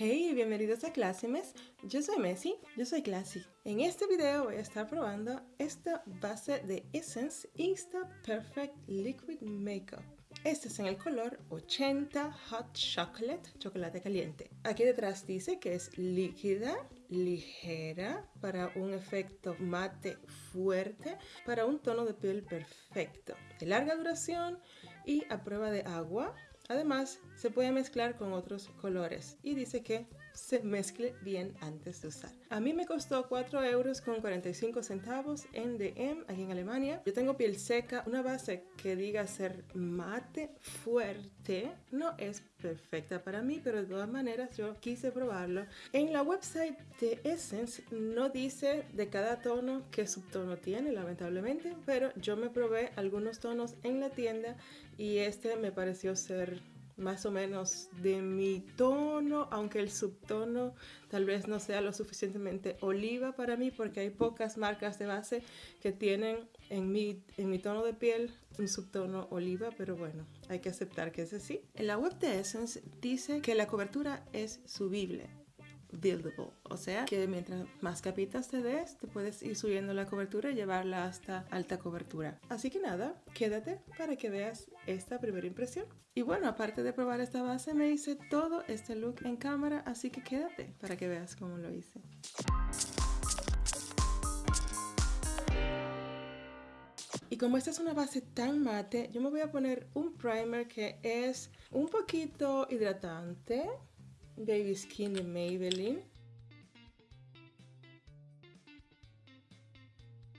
Hey, bienvenidos a Classymes. Yo soy Messi, yo soy Classy. En este video voy a estar probando esta base de Essence Insta Perfect Liquid Makeup. Este es en el color 80 Hot Chocolate, chocolate caliente. Aquí detrás dice que es líquida, ligera, para un efecto mate fuerte, para un tono de piel perfecto, de larga duración y a prueba de agua Además, se puede mezclar con otros colores y dice que se mezcle bien antes de usar. A mí me costó 4 euros con 45 centavos en DM aquí en Alemania. Yo tengo piel seca, una base que diga ser mate fuerte no es perfecta para mí, pero de todas maneras yo quise probarlo. En la website de Essence no dice de cada tono qué subtono tiene, lamentablemente, pero yo me probé algunos tonos en la tienda y este me pareció ser más o menos de mi tono, aunque el subtono tal vez no sea lo suficientemente oliva para mí porque hay pocas marcas de base que tienen en mi, en mi tono de piel un subtono oliva, pero bueno, hay que aceptar que es así. En la web de Essence dice que la cobertura es subible buildable. O sea que mientras más capitas te des, te puedes ir subiendo la cobertura y llevarla hasta alta cobertura. Así que nada, quédate para que veas esta primera impresión. Y bueno, aparte de probar esta base, me hice todo este look en cámara, así que quédate para que veas cómo lo hice. Y como esta es una base tan mate, yo me voy a poner un primer que es un poquito hidratante, Baby Skin de Maybelline.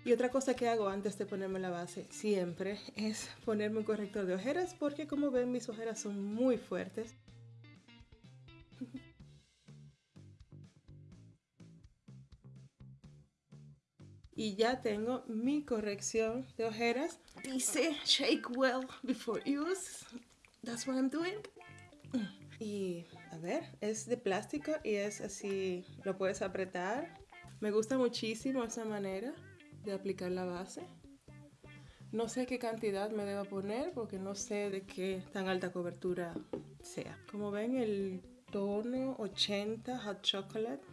Y otra cosa que hago antes de ponerme la base siempre es ponerme un corrector de ojeras porque como ven mis ojeras son muy fuertes. y ya tengo mi corrección de ojeras. Dice shake well before use. That's what I'm doing. Y ver, es de plástico y es así, lo puedes apretar. Me gusta muchísimo esa manera de aplicar la base. No sé qué cantidad me debo poner porque no sé de qué tan alta cobertura sea. Como ven el tono 80 Hot Chocolate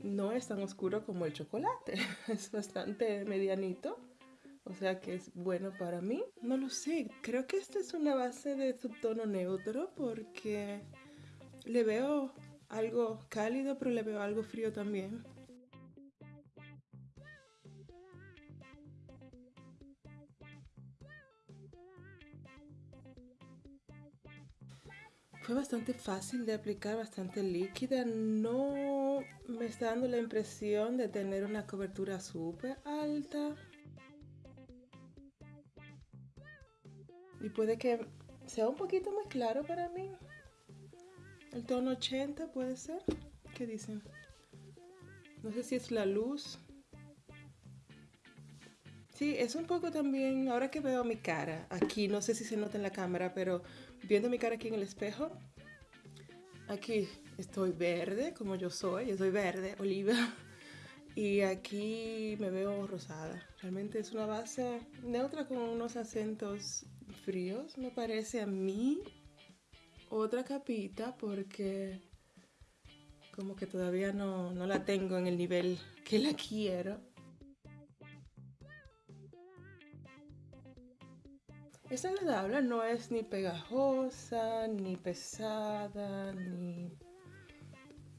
no es tan oscuro como el chocolate. Es bastante medianito o sea que es bueno para mí. No lo sé, creo que esta es una base de subtono neutro porque le veo algo cálido pero le veo algo frío también. Fue bastante fácil de aplicar, bastante líquida. No me está dando la impresión de tener una cobertura súper alta. Y puede que sea un poquito más claro para mí. El tono 80 puede ser. ¿Qué dicen? No sé si es la luz. Sí, es un poco también, ahora que veo mi cara aquí, no sé si se nota en la cámara, pero viendo mi cara aquí en el espejo, aquí estoy verde, como yo soy, yo soy verde, oliva. Y aquí me veo rosada. Realmente es una base neutra con unos acentos fríos, me parece a mí. Otra capita porque como que todavía no, no la tengo en el nivel que la quiero. Es agradable, no es ni pegajosa, ni pesada, ni...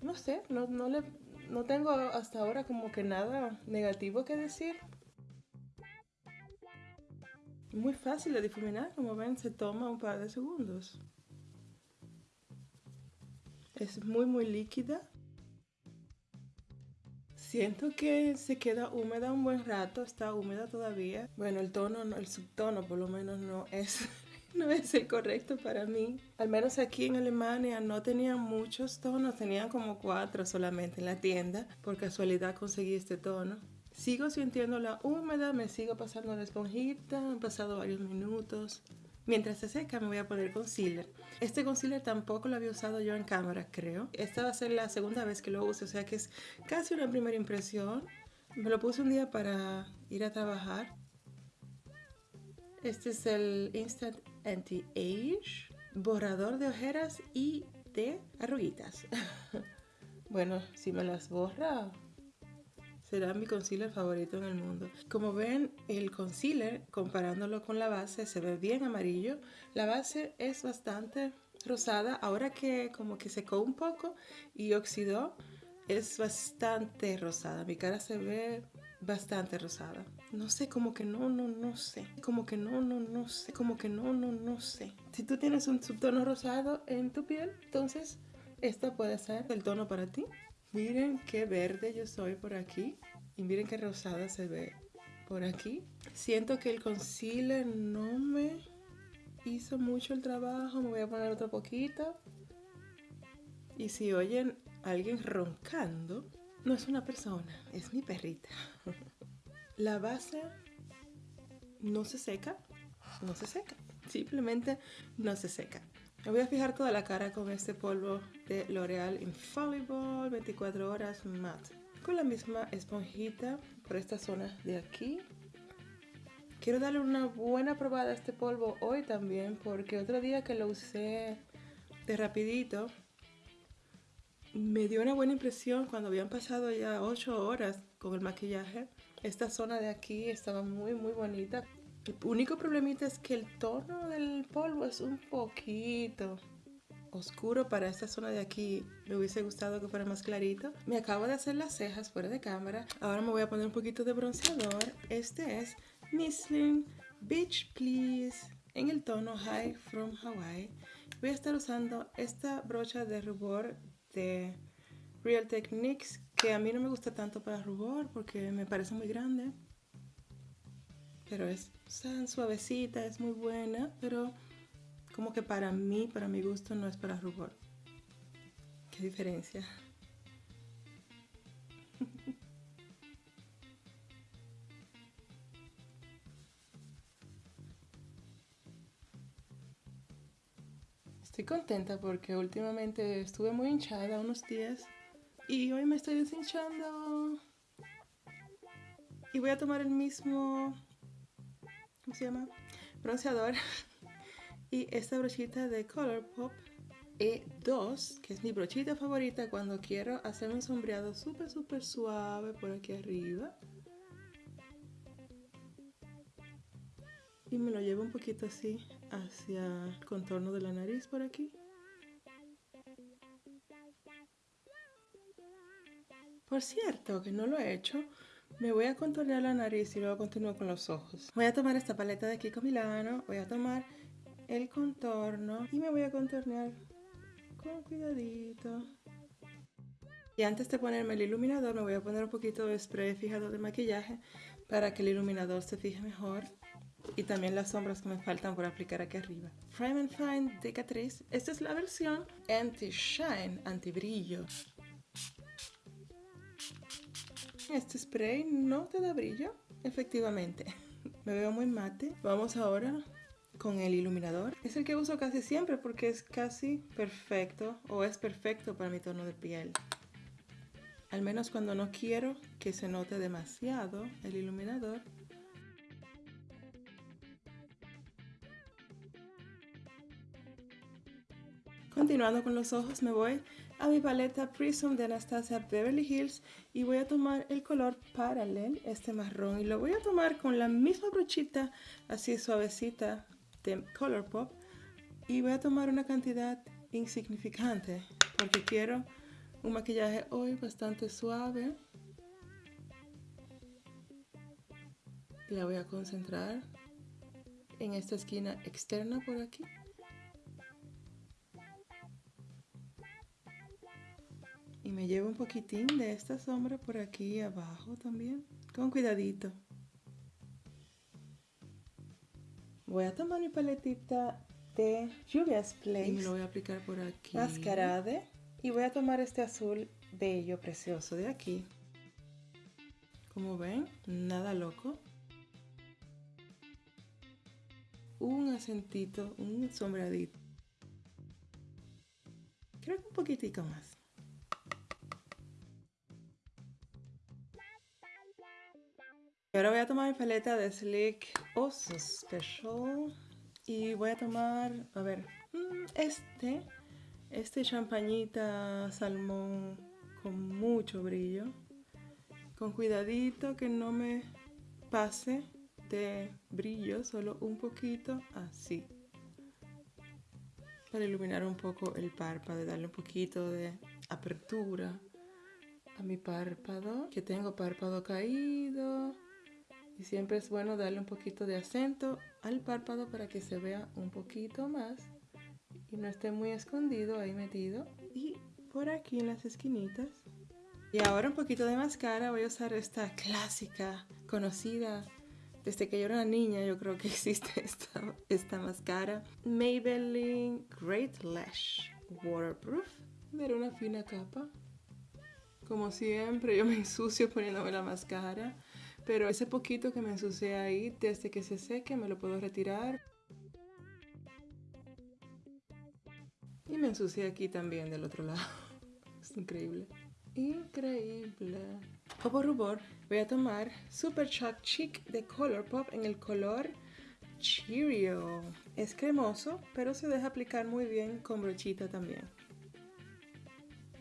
No sé, no, no le no tengo hasta ahora como que nada negativo que decir. Muy fácil de difuminar, como ven se toma un par de segundos. Es muy muy líquida. Siento que se queda húmeda un buen rato, está húmeda todavía. Bueno, el tono, el subtono por lo menos no es no es el correcto para mí. Al menos aquí en Alemania no tenían muchos tonos, tenían como cuatro solamente en la tienda. Por casualidad conseguí este tono. Sigo sintiendo la húmeda, me sigo pasando la esponjita, han pasado varios minutos. Mientras se seca me voy a poner concealer. Este concealer tampoco lo había usado yo en cámara, creo. Esta va a ser la segunda vez que lo uso, o sea que es casi una primera impresión. Me lo puse un día para ir a trabajar este es el Instant Anti-Age, borrador de ojeras y de arruguitas. bueno, si me las borra, será mi concealer favorito en el mundo. Como ven, el concealer, comparándolo con la base, se ve bien amarillo. La base es bastante rosada. Ahora que como que secó un poco y oxidó, es bastante rosada. Mi cara se ve bastante rosada. No sé, como que no, no, no sé. Como que no, no, no sé. Como que no, no, no sé. Si tú tienes un subtono rosado en tu piel, entonces esta puede ser el tono para ti. Miren qué verde yo soy por aquí. Y miren qué rosada se ve por aquí. Siento que el concealer no me hizo mucho el trabajo. Me voy a poner otro poquito. Y si oyen alguien roncando, no es una persona, es mi perrita. La base no se seca, no se seca, simplemente no se seca. Me voy a fijar toda la cara con este polvo de L'Oreal Infallible 24 horas matte. Con la misma esponjita por esta zona de aquí. Quiero darle una buena probada a este polvo hoy también porque otro día que lo usé de rapidito me dio una buena impresión cuando habían pasado ya 8 horas con el maquillaje. Esta zona de aquí estaba muy muy bonita. El único problemita es que el tono del polvo es un poquito oscuro para esta zona de aquí. Me hubiese gustado que fuera más clarito. Me acabo de hacer las cejas fuera de cámara. Ahora me voy a poner un poquito de bronceador. Este es Missling Beach Please en el tono High from Hawaii. Voy a estar usando esta brocha de rubor de Real Techniques que a mí no me gusta tanto para rubor porque me parece muy grande. Pero es tan suavecita, es muy buena, pero como que para mí, para mi gusto, no es para rubor. ¿Qué diferencia? Estoy contenta porque últimamente estuve muy hinchada unos días y hoy me estoy deshinchando. Y voy a tomar el mismo, ¿cómo se llama? Bronceador. y esta brochita de Colourpop E2, que es mi brochita favorita cuando quiero hacer un sombreado súper, súper suave por aquí arriba. Y me lo llevo un poquito así hacia el contorno de la nariz por aquí. Por cierto, que no lo he hecho, me voy a contornear la nariz y luego continúo con los ojos. Voy a tomar esta paleta de con Milano, voy a tomar el contorno y me voy a contornear con cuidadito. Y antes de ponerme el iluminador me voy a poner un poquito de spray fijado de maquillaje para que el iluminador se fije mejor y también las sombras que me faltan por aplicar aquí arriba. Prime and Fine de Catrice. Esta es la versión Anti-Shine, anti-brillo. Este spray no te da brillo, efectivamente. Me veo muy mate. Vamos ahora con el iluminador. Es el que uso casi siempre porque es casi perfecto o es perfecto para mi tono de piel. Al menos cuando no quiero que se note demasiado el iluminador, Continuando con los ojos me voy a mi paleta Prism de Anastasia Beverly Hills y voy a tomar el color Parallel, este marrón, y lo voy a tomar con la misma brochita así suavecita de Colourpop y voy a tomar una cantidad insignificante porque quiero un maquillaje hoy bastante suave. La voy a concentrar en esta esquina externa por aquí. Me llevo un poquitín de esta sombra por aquí abajo también, con cuidadito. Voy a tomar mi paletita de Julia's Place. Y me lo voy a aplicar por aquí. Mascarade. Y voy a tomar este azul bello, precioso de aquí. Como ven, nada loco. Un acentito, un sombradito. Creo que un poquitico más. Ahora voy a tomar mi paleta de Sleek Oso Special. Y voy a tomar, a ver, mm, este este champañita salmón con mucho brillo. Con cuidadito que no me pase de brillo, solo un poquito así. Para iluminar un poco el párpado, darle un poquito de apertura a mi párpado, que tengo párpado caído. Y siempre es bueno darle un poquito de acento al párpado para que se vea un poquito más y no esté muy escondido ahí metido. Y por aquí en las esquinitas. Y ahora un poquito de máscara. Voy a usar esta clásica, conocida desde que yo era una niña. Yo creo que existe esta, esta máscara. Maybelline Great Lash Waterproof. Mira una fina capa. Como siempre, yo me ensucio poniéndome la máscara. Pero ese poquito que me ensucié ahí, desde que se seque, me lo puedo retirar. Y me ensucié aquí también del otro lado. Es increíble. Increíble. Como rubor, voy a tomar Super Shock Chic de Colourpop en el color Cheerio. Es cremoso, pero se deja aplicar muy bien con brochita también.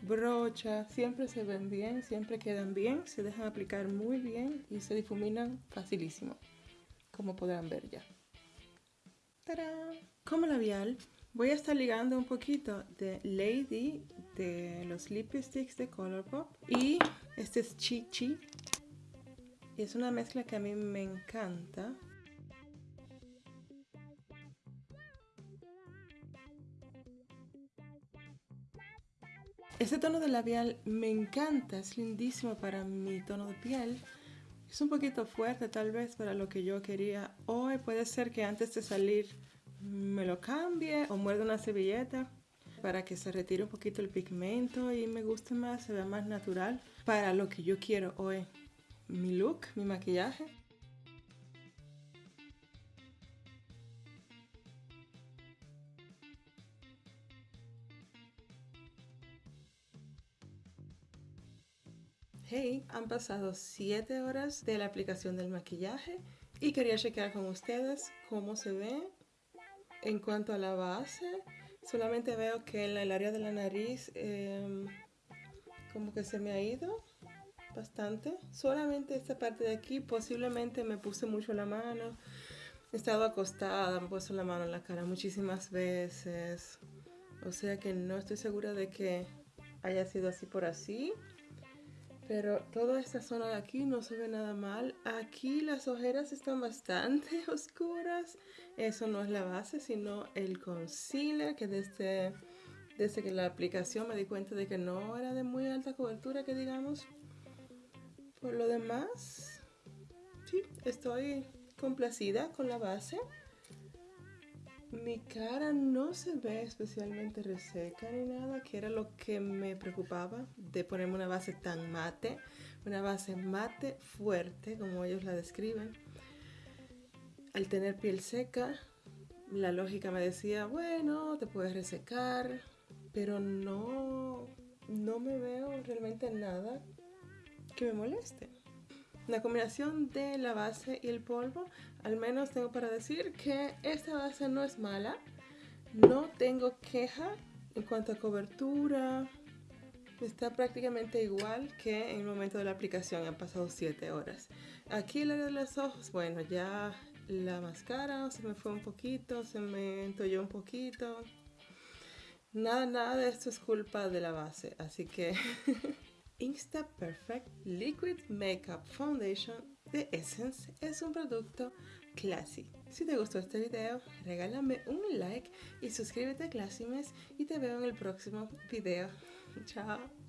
Brocha, siempre se ven bien, siempre quedan bien, se dejan aplicar muy bien y se difuminan facilísimo, como podrán ver ya. ¡Tarán! Como labial, Voy a estar ligando un poquito de Lady de los lipsticks de Colourpop y este es Chi Chi. Y es una mezcla que a mí me encanta. Este tono de labial me encanta, es lindísimo para mi tono de piel. Es un poquito fuerte tal vez para lo que yo quería hoy. Puede ser que antes de salir me lo cambie o muerde una servilleta para que se retire un poquito el pigmento y me guste más, se vea más natural para lo que yo quiero hoy. Mi look, mi maquillaje. Hey, han pasado 7 horas de la aplicación del maquillaje y quería chequear con ustedes cómo se ve en cuanto a la base, solamente veo que en el área de la nariz em, como que se me ha ido bastante. Solamente esta parte de aquí posiblemente me puse mucho la mano. He estado acostada, me he puesto la mano en la cara muchísimas veces. O sea que no estoy segura de que haya sido así por así. Pero toda esta zona de aquí no se ve nada mal. Aquí las ojeras están bastante oscuras. Eso no es la base, sino el concealer que desde, desde que la aplicación me di cuenta de que no era de muy alta cobertura, que digamos. Por lo demás, sí, estoy complacida con la base. Mi cara no se ve especialmente reseca ni nada, que era lo que me preocupaba de ponerme una base tan mate, una base mate fuerte como ellos la describen. Al tener piel seca, la lógica me decía, bueno, te puedes resecar, pero no, no me veo realmente nada que me moleste. La combinación de la base y el polvo, al menos tengo para decir que esta base no es mala. No tengo queja en cuanto a cobertura. Está prácticamente igual que en el momento de la aplicación. Han pasado 7 horas. Aquí el área de los ojos, bueno, ya la máscara se me fue un poquito, se me entolló un poquito. Nada, nada de esto es culpa de la base. Así que... Insta Perfect Liquid Makeup Foundation de Essence es un producto classy. Si te gustó este video, regálame un like y suscríbete a Classymes y te veo en el próximo video. Chao.